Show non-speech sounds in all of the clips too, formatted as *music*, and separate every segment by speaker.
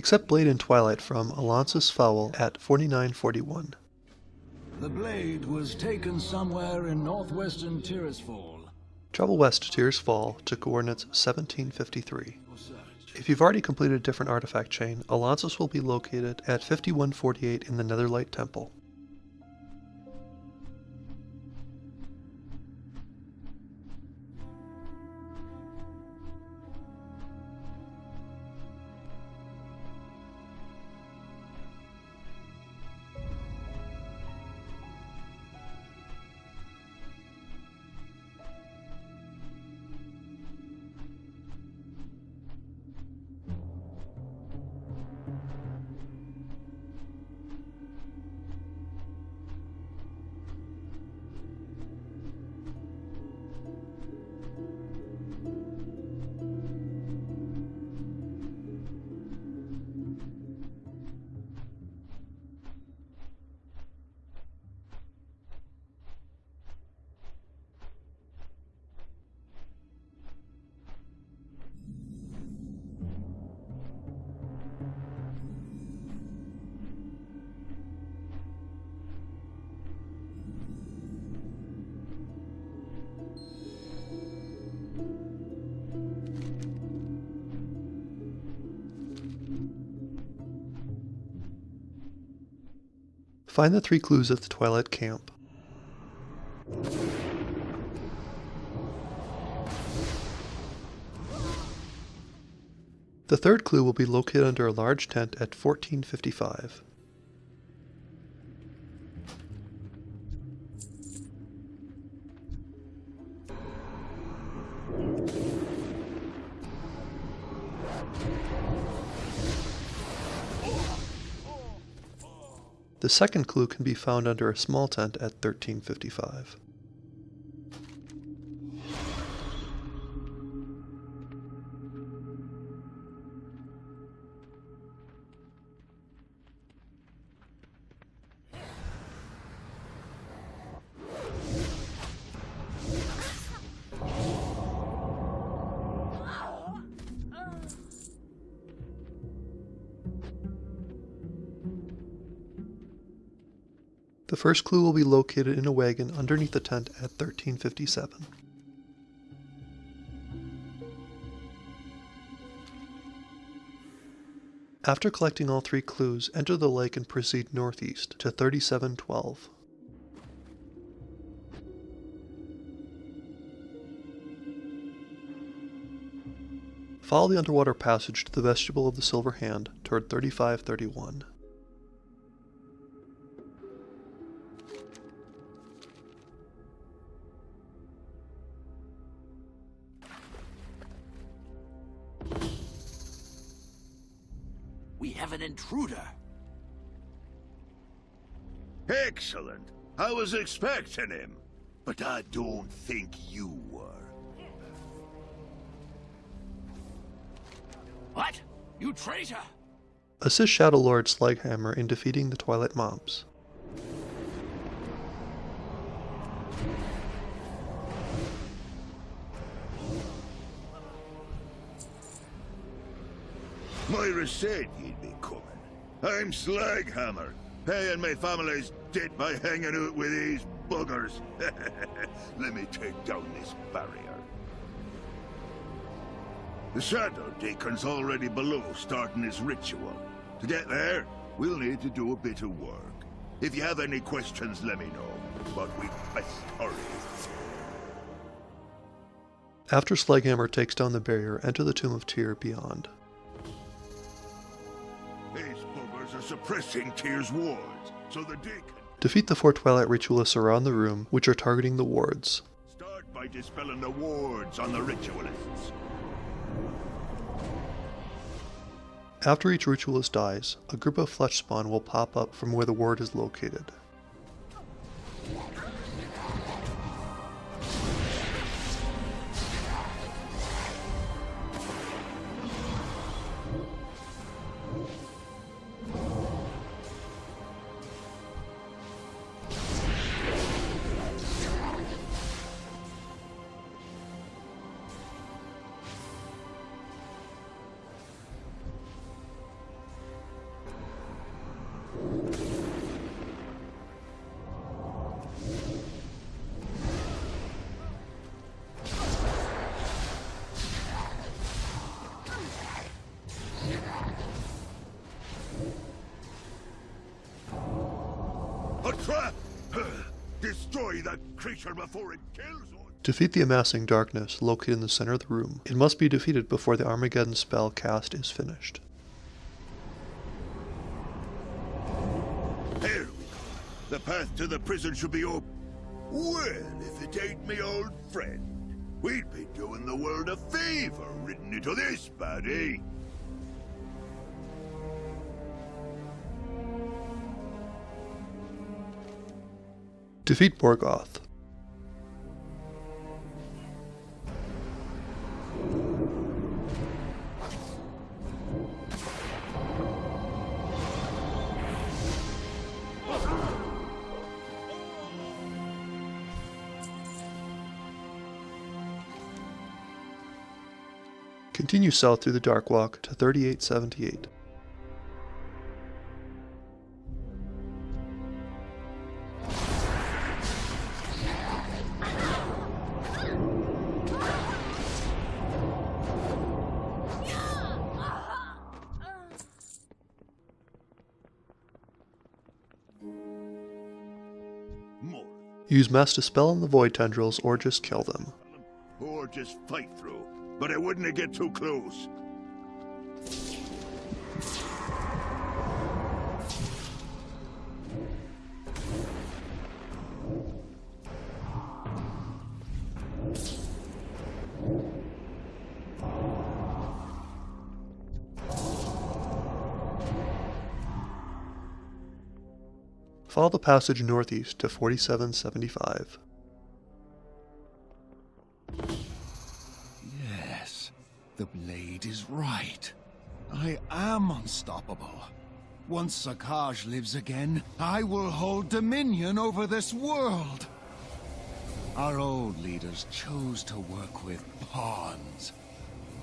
Speaker 1: Accept Blade in Twilight from Alonsus Faol at 4941.
Speaker 2: The blade was taken somewhere in northwestern Tirisfal.
Speaker 1: Travel west to Tirisfal to coordinates 1753. If you've already completed a different artifact chain, Alonsus will be located at 5148 in the Netherlight Temple. Find the three clues at the Twilight Camp. The third clue will be located under a large tent at 1455. The second clue can be found under a small tent at 1355. First clue will be located in a wagon underneath the tent at 1357. After collecting all three clues, enter the lake and proceed northeast to 3712. Follow the underwater passage to the vestibule of the Silver Hand toward 3531.
Speaker 3: Have an intruder.
Speaker 4: Excellent. I was expecting him. But I don't think you were.
Speaker 3: What? You traitor!
Speaker 1: Assist Shadow Lord Slaghammer in defeating the Twilight mobs.
Speaker 4: Moira said you'd be coming. I'm Slaghammer, paying my family's debt by hanging out with these buggers. *laughs* Let me take down this barrier. The Shadow Deacon's already below starting his ritual. To get there, we'll need to do a bit of work. If you have any questions, let me know. But we best hurry.
Speaker 1: After Slaghammer takes down the barrier, enter the Tomb of Tyr beyond.
Speaker 4: Are suppressing Tyr's wards, so the.
Speaker 1: Defeat the four Twilight Ritualists around the room, which are targeting the wards.
Speaker 4: Start by dispelling the wards on the Ritualists.
Speaker 1: After each Ritualist dies, a group of flesh spawn will pop up from where the ward is located.
Speaker 4: Creature before it kills us!
Speaker 1: Defeat the amassing darkness located in the center of the room. It must be defeated before the Armageddon spell cast is finished.
Speaker 4: Here we go. The path to the prison should be open. Well, if it ain't me old friend, we'd be doing the world a favor ridden into this baddie.
Speaker 1: Defeat Morgoth. Continue south through the Dark Walk to 3878.
Speaker 4: More.
Speaker 1: Use Mass Dispel on the Void Tendrils or just kill them.
Speaker 4: Or just fight through. But I wouldn't get too close.
Speaker 1: Follow the passage northeast to 4775.
Speaker 2: The blade is right. I am unstoppable. Once Zakajz lives again, I will hold dominion over this world. Our old leaders chose to work with pawns.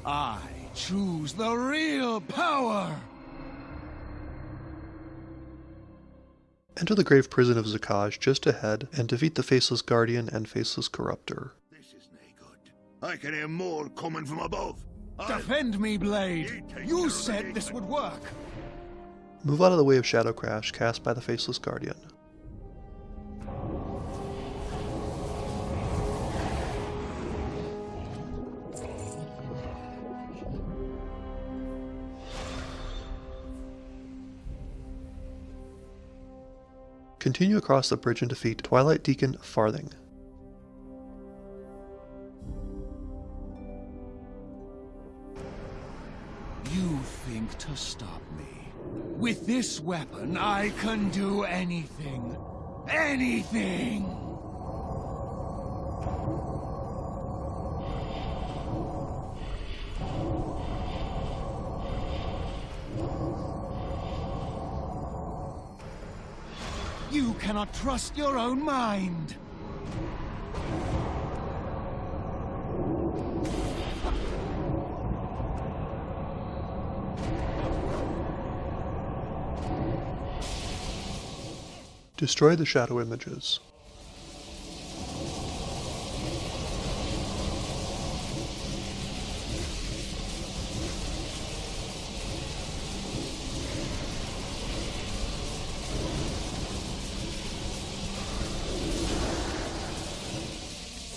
Speaker 2: I choose the real power!
Speaker 1: Enter the grave prison of Zakajz just ahead and defeat the Faceless Guardian and Faceless Corruptor.
Speaker 4: This is nae good. I can hear more coming from above. I'll-
Speaker 2: Defend me, Blade! You said this would work!
Speaker 1: Move out of the way of Shadow Crash cast by the Faceless Guardian. Continue across the bridge and defeat Twilight Deacon Farthing.
Speaker 2: To stop me. With this weapon, I can do anything. Anything! You cannot trust your own mind!
Speaker 1: Destroy the shadow images.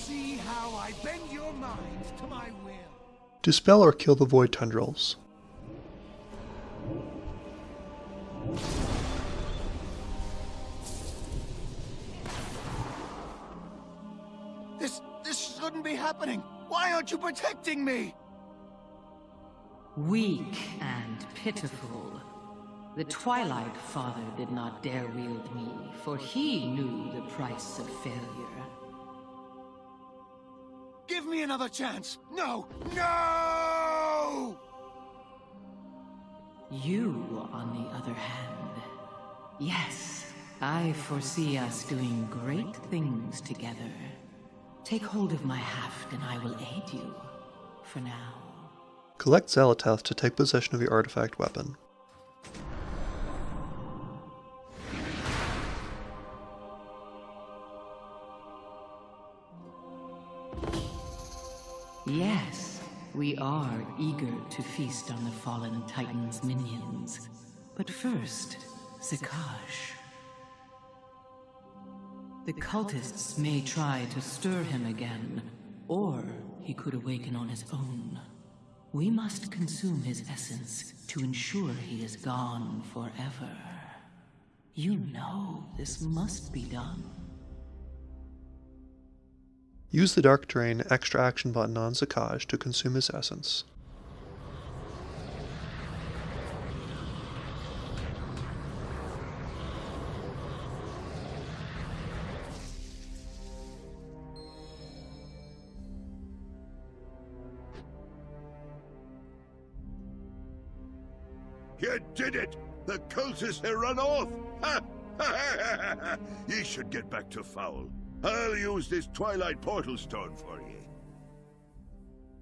Speaker 2: See how I bend your mind to my will.
Speaker 1: Dispel or kill the Void Tendrils.
Speaker 2: Shouldn't be happening. Why aren't you protecting me?
Speaker 5: Weak and pitiful. The Twilight Father did not dare wield me, for he knew the price of failure.
Speaker 2: Give me another chance. No, no!
Speaker 5: You, on the other hand, yes, I foresee us doing great things together. Take hold of my haft and I will aid you. For now.
Speaker 1: Collect Xal'atath to take possession of your artifact weapon.
Speaker 5: Yes, we are eager to feast on the fallen Titan's minions. But first, Zakajz. The cultists may try to stir him again, or he could awaken on his own. We must consume his essence to ensure he is gone forever. You know this must be done.
Speaker 1: Use the Dark Drain extra action button on Zakajz to consume his essence.
Speaker 4: You did it! The cultists have run off! Ha! Ye should get back to Faol. I'll use this Twilight Portal Stone for ye.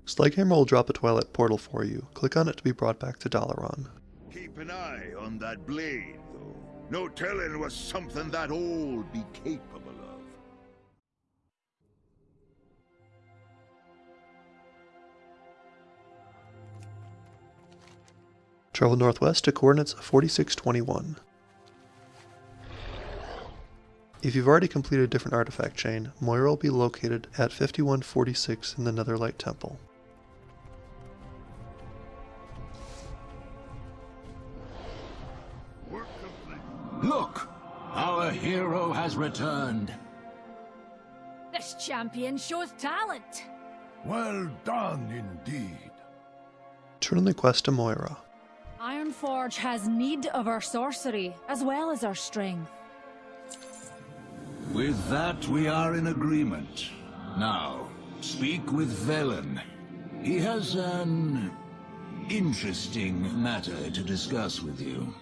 Speaker 1: Slaghammer will drop a Twilight Portal for you. Click on it to be brought back to Dalaran.
Speaker 4: Keep an eye on that blade, though. No telling what something that old be capable of.
Speaker 1: Travel northwest to coordinates 4621. If you've already completed a different artifact chain, Moira will be located at 5146 in the Netherlight Temple.
Speaker 3: Look! Our hero has returned.
Speaker 6: This champion shows talent.
Speaker 2: Well done indeed.
Speaker 1: Turn in the quest to Moira.
Speaker 6: Ironforge has need of our sorcery, as well as our strength.
Speaker 3: With that, we are in agreement. Now, speak with Velen. He has an interesting matter to discuss with you.